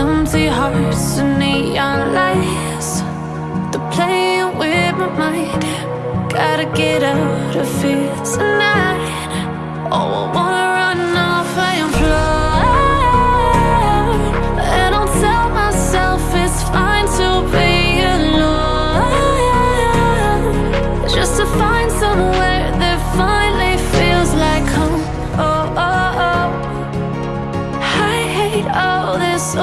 Empty hearts and neon lights. They're playing with my mind. Gotta get out of here tonight. Oh, I wanna run off and fly And I'll tell myself it's fine to be alone. Just to find somewhere that finally feels like home. Oh, oh, oh. I hate all this